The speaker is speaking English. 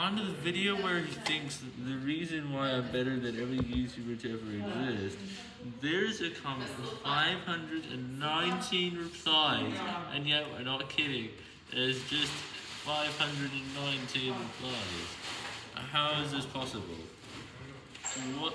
on to the video where he thinks the reason why I'm better than every YouTuber to ever exist, there's a comment with 519 replies, and yet we're not kidding, there's just 519 replies. How is this possible? What?